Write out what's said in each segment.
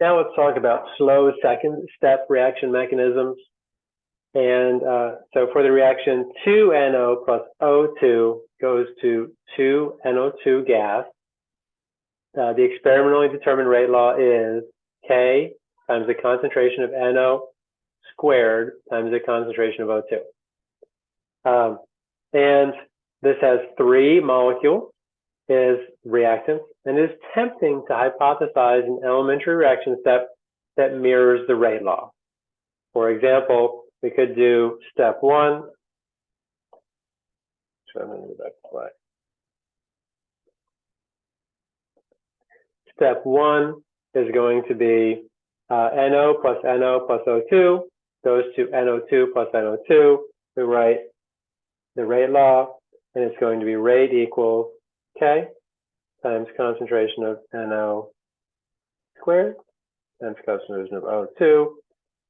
Now let's talk about slow second step reaction mechanisms. And uh, so for the reaction 2NO plus O2 goes to 2NO2 gas. Uh, the experimentally determined rate law is K times the concentration of NO squared times the concentration of O2. Um, and this has three molecules is reactants and it is tempting to hypothesize an elementary reaction step that mirrors the rate law. For example, we could do step one. Step one is going to be uh, NO plus NO plus O2 goes to NO2 plus NO2. We write the rate law, and it's going to be rate equals K times concentration of NO squared times concentration of O2.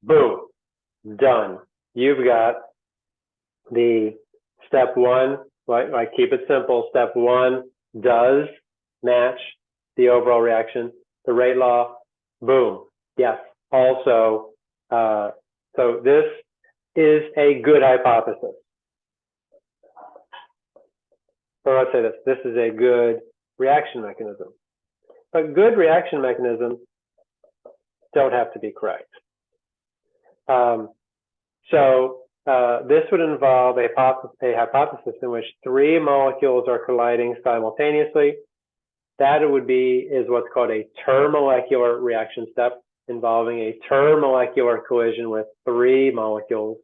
Boom, done. You've got the step one, right? I keep it simple. Step one does match the overall reaction. The rate law, boom. Yes. Also, uh, so this is a good hypothesis. So let's say this, this is a good reaction mechanism. But good reaction mechanisms don't have to be correct. Um, so uh, this would involve a, a hypothesis in which three molecules are colliding simultaneously. That would be is what's called a termolecular reaction step involving a termolecular collision with three molecules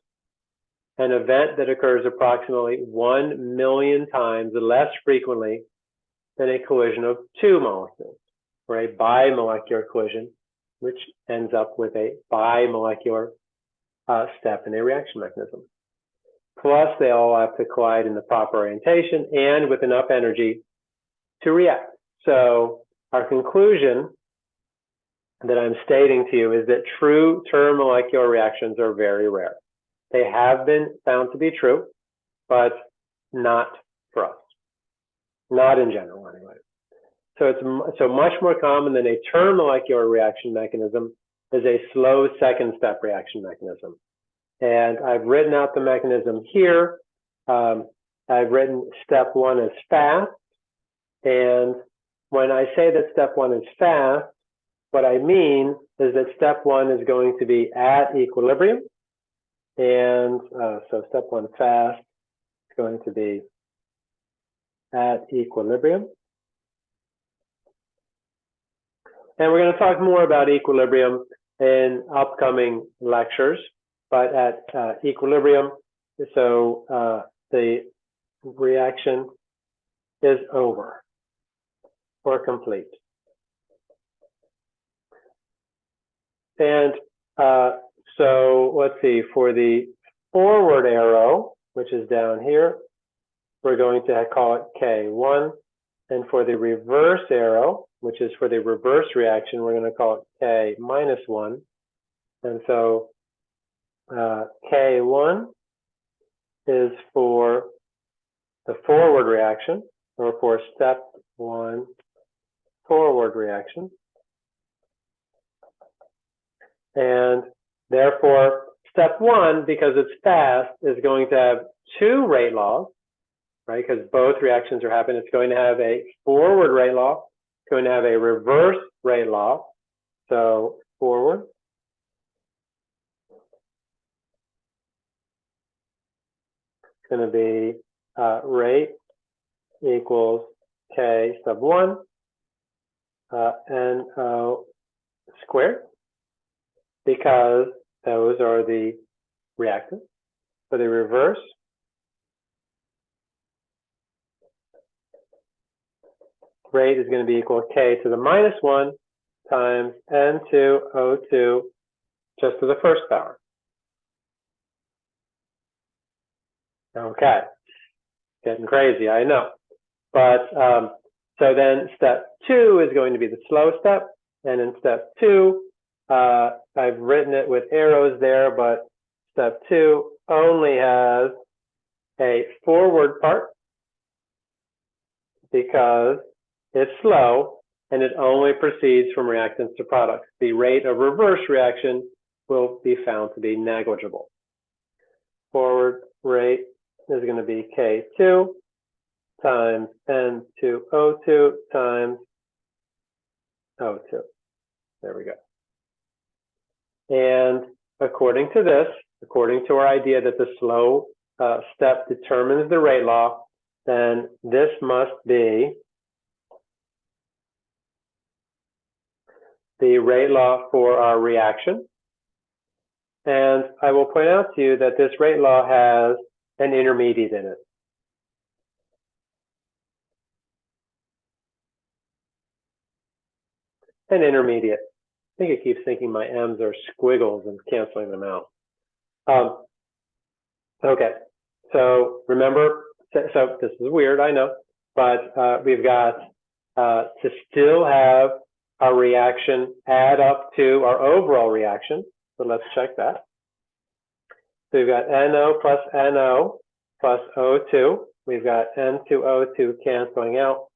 an event that occurs approximately 1 million times less frequently than a collision of two molecules, or a bimolecular collision, which ends up with a bimolecular uh, step in a reaction mechanism. Plus, they all have to collide in the proper orientation and with enough energy to react. So our conclusion that I'm stating to you is that true termolecular reactions are very rare. They have been found to be true, but not for us. Not in general, anyway. So it's so much more common than a termolecular reaction mechanism is a slow second step reaction mechanism. And I've written out the mechanism here. Um, I've written step one as fast. And when I say that step one is fast, what I mean is that step one is going to be at equilibrium. And uh, so step one fast is going to be at equilibrium. And we're going to talk more about equilibrium in upcoming lectures, but at uh, equilibrium, so uh, the reaction is over or complete. And uh, so let's see, for the forward arrow, which is down here, we're going to call it K1. And for the reverse arrow, which is for the reverse reaction, we're going to call it K minus 1. And so uh, K1 is for the forward reaction, or for step 1 forward reaction. And Therefore, step one, because it's fast, is going to have two rate laws, right? Because both reactions are happening. It's going to have a forward rate law. It's going to have a reverse rate law. So forward. It's going to be uh, rate equals k sub 1 uh, NO squared because those are the reactants. For the reverse, rate is going to be equal to k to the minus 1 times N2 O2 just to the first power. Okay, getting crazy, I know. But um, so then step two is going to be the slow step. And in step two, uh, I've written it with arrows there, but step two only has a forward part because it's slow and it only proceeds from reactants to products. The rate of reverse reaction will be found to be negligible. Forward rate is going to be K2 times N2O2 times O2. There we go. And according to this, according to our idea that the slow uh, step determines the rate law, then this must be the rate law for our reaction. And I will point out to you that this rate law has an intermediate in it. An intermediate. I think it keeps thinking my M's are squiggles and canceling them out. Um, okay, so remember, so this is weird, I know, but uh, we've got uh, to still have our reaction add up to our overall reaction. So let's check that. So we've got NO plus NO plus O2. We've got N2O2 canceling out.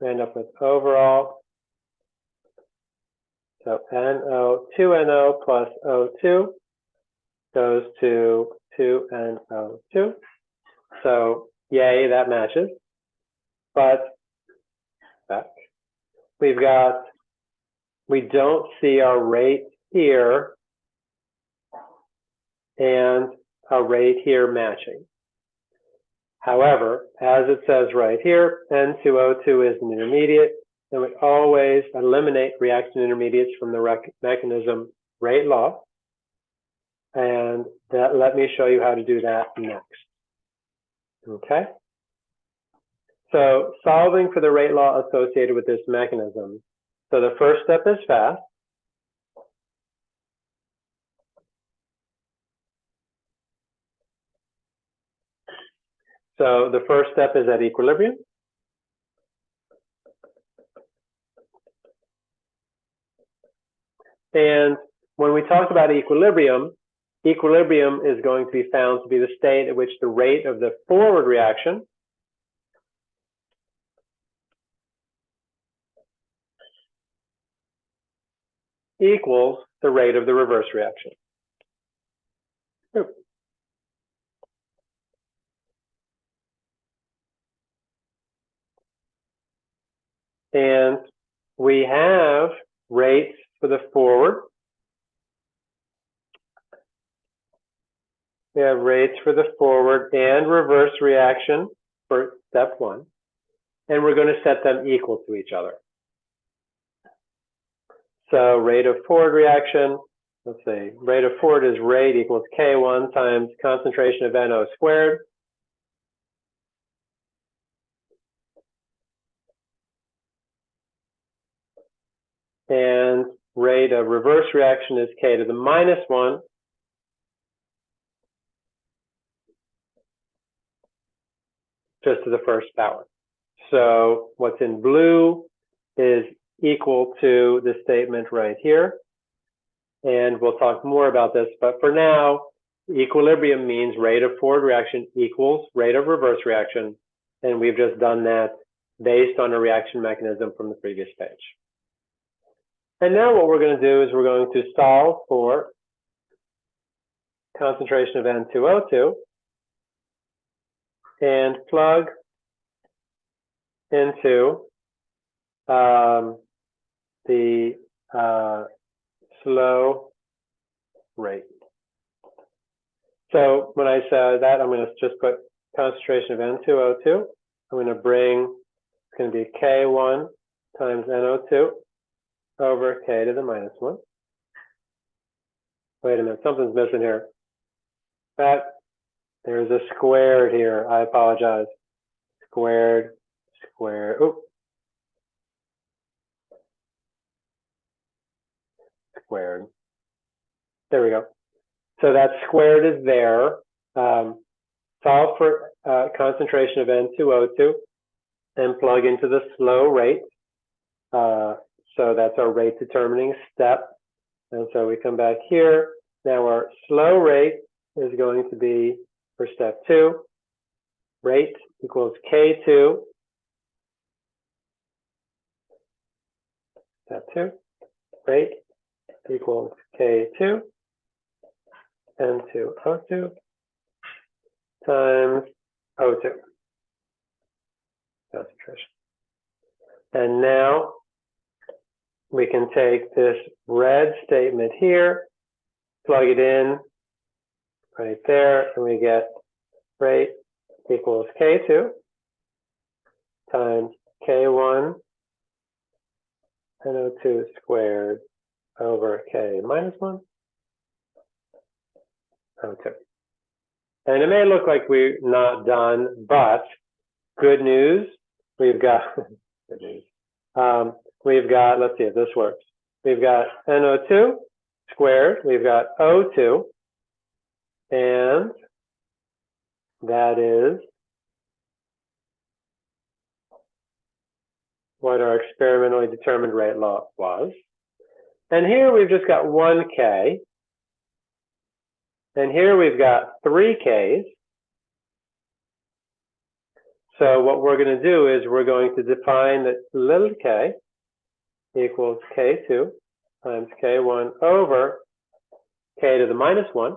We end up with overall so NO, 2NO plus O2 goes to 2NO2. So yay, that matches. But back. We've got, we don't see our rate here and a rate here matching. However, as it says right here, N2O2 is an intermediate, then we always eliminate reaction intermediates from the mechanism rate law. And that, let me show you how to do that next. Okay. So solving for the rate law associated with this mechanism. So the first step is fast. So the first step is at equilibrium. And when we talk about equilibrium, equilibrium is going to be found to be the state at which the rate of the forward reaction equals the rate of the reverse reaction. And we have rates for the forward. We have rates for the forward and reverse reaction for step one. And we're going to set them equal to each other. So rate of forward reaction, let's see, rate of forward is rate equals K1 times concentration of NO squared. And rate of reverse reaction is k to the minus 1. just to the first power. So what's in blue is equal to the statement right here. And we'll talk more about this, but for now, equilibrium means rate of forward reaction equals rate of reverse reaction. And we've just done that based on a reaction mechanism from the previous page. And now what we're going to do is we're going to solve for concentration of N2O2 and plug into um, the uh, slow rate. So when I say that, I'm going to just put concentration of N2O2. I'm going to bring, it's going to be K1 times NO2 over k to the minus 1. Wait a minute, something's missing here. That, there's a squared here. I apologize. Squared, squared, oop. Squared. There we go. So that squared is there. Um, solve for uh, concentration of N2O2 and plug into the slow rate. Uh, so that's our rate determining step. And so we come back here. Now our slow rate is going to be for step two, rate equals K2 step two, rate equals K2 N2 O2 times O2 concentration. And now we can take this red statement here, plug it in right there, and we get rate equals K2 times K1 NO2 squared over K minus 1 O2. And it may look like we're not done, but good news, we've got, good news, um, we've got, let's see if this works. We've got NO2 squared, we've got O2, and that is what our experimentally determined rate law was. And here we've just got one K. And here we've got three Ks. So what we're going to do is we're going to define that little k equals K2 times K1 over K to the minus 1.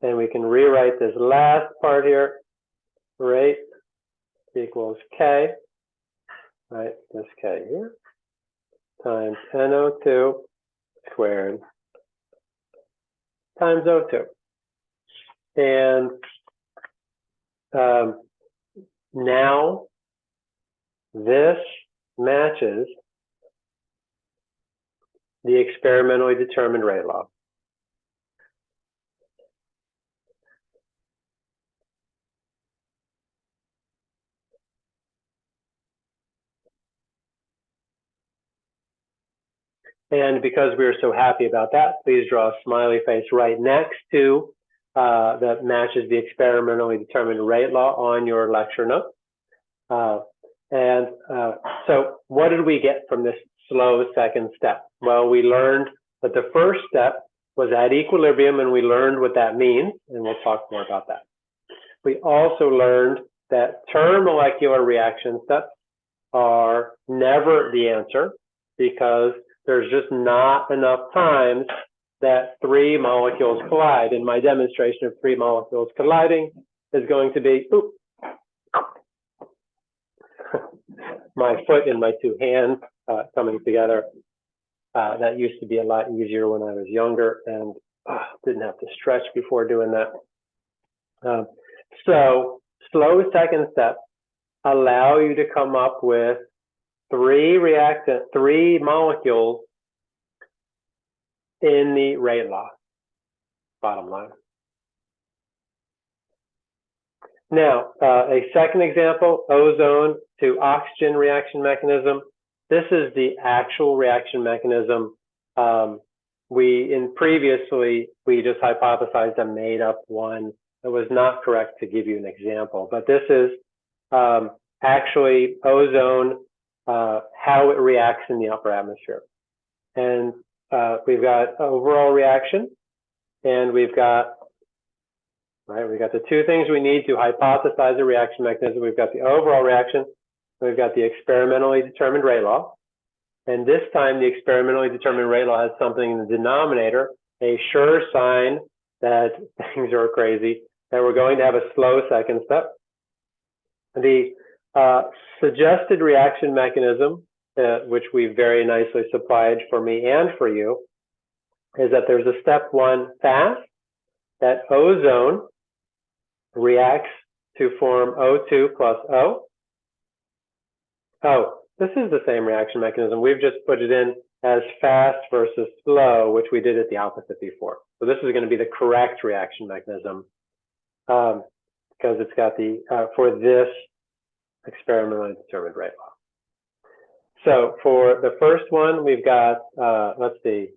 And we can rewrite this last part here, rate equals K, right, this K here, times NO2 squared times O2. And um, now this matches the experimentally determined rate law. And because we are so happy about that, please draw a smiley face right next to uh, that matches the experimentally determined rate law on your lecture note. Uh, and uh, so what did we get from this slow second step? Well, we learned that the first step was at equilibrium and we learned what that means, and we'll talk more about that. We also learned that termolecular reaction steps are never the answer because there's just not enough times that three molecules collide. And my demonstration of three molecules colliding is going to be, my foot and my two hands uh, coming together. Uh, that used to be a lot easier when I was younger and uh, didn't have to stretch before doing that. Um, so slow second steps allow you to come up with three reactant, three molecules in the rate law, bottom line. Now, uh, a second example, ozone to oxygen reaction mechanism. This is the actual reaction mechanism. Um, we, in previously, we just hypothesized a made up one. It was not correct to give you an example, but this is um, actually ozone uh, how it reacts in the upper atmosphere. And uh, we've got overall reaction, and we've got, right, we've got the two things we need to hypothesize a reaction mechanism. We've got the overall reaction, we've got the experimentally determined rate law. And this time, the experimentally determined rate law has something in the denominator, a sure sign that things are crazy, that we're going to have a slow second step. The uh, suggested reaction mechanism, uh, which we very nicely supplied for me and for you, is that there's a step one fast that ozone reacts to form O2 plus O. Oh, this is the same reaction mechanism. We've just put it in as fast versus slow, which we did at the opposite before. So this is going to be the correct reaction mechanism um, because it's got the, uh, for this experimentally determined rate law. So for the first one, we've got, uh, let's see.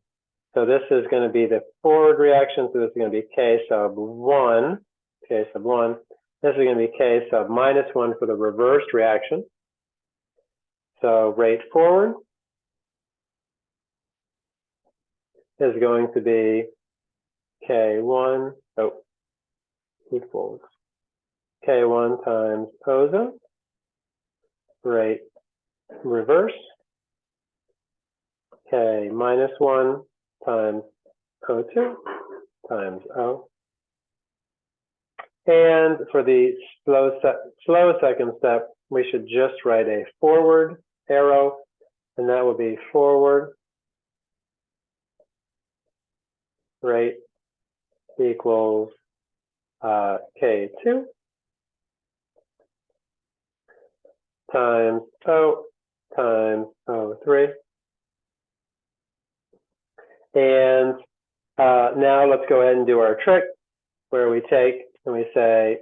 So this is going to be the forward reaction. So this is going to be K sub 1, K sub 1. This is going to be K sub minus 1 for the reversed reaction. So rate forward is going to be K1, oh, equals K1 times ozone rate reverse. K minus one times O2 times O. And for the slow, se slow second step, we should just write a forward arrow, and that would be forward rate equals uh, K2 times O times O3. And uh, now let's go ahead and do our trick where we take and we say,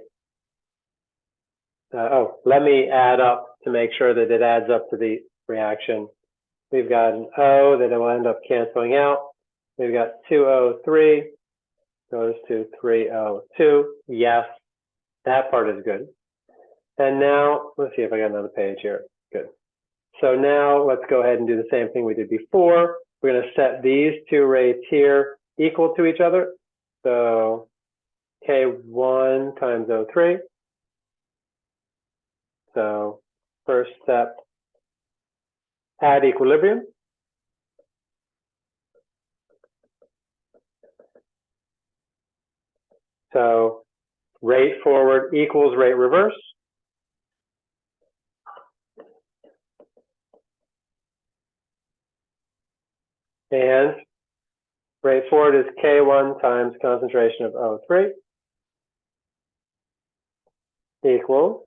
uh, oh, let me add up to make sure that it adds up to the reaction. We've got an O that it will end up canceling out. We've got 2O3 goes to 3O2. Yes, that part is good. And now, let's see if I got another page here. Good. So now let's go ahead and do the same thing we did before. We're going to set these two rates here equal to each other. So K1 times O3. So first step, add equilibrium. So rate forward equals rate reverse. And rate forward is K1 times concentration of O3 equals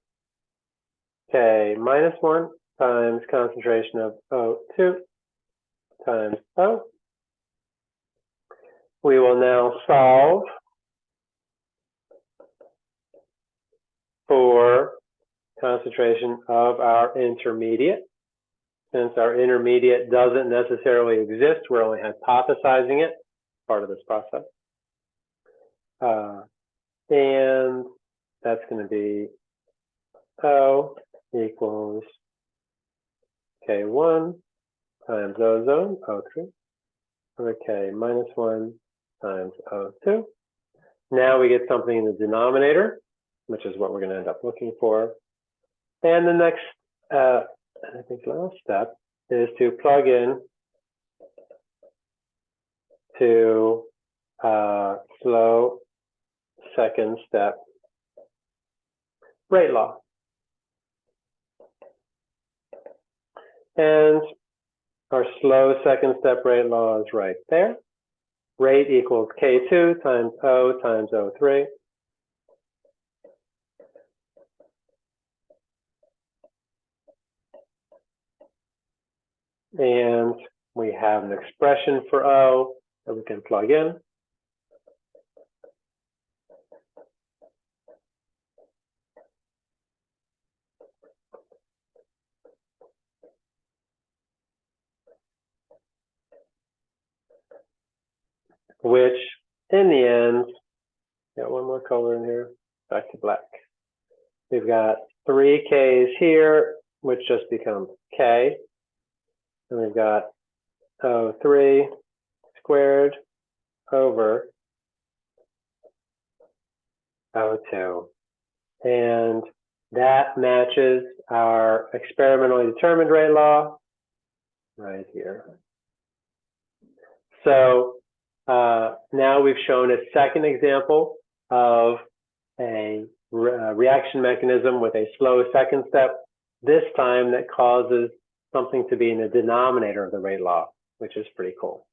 K minus 1 times concentration of O2 times O. We will now solve for concentration of our intermediate. Since our intermediate doesn't necessarily exist, we're only hypothesizing it, part of this process. Uh, and that's going to be O equals K1 times ozone, O3, over K minus 1 times O2. Now we get something in the denominator, which is what we're going to end up looking for. And the next uh, I think last step is to plug in to uh, slow second step rate law. And our slow second step rate law is right there. Rate equals K2 times O times O3. And we have an expression for O that we can plug in. Which in the end, got one more color in here, back to black. We've got three Ks here, which just becomes K. And we've got oh, 3 squared over O2. And that matches our experimentally determined rate law right here. So uh, now we've shown a second example of a re uh, reaction mechanism with a slow second step, this time that causes something to be in the denominator of the rate law, which is pretty cool.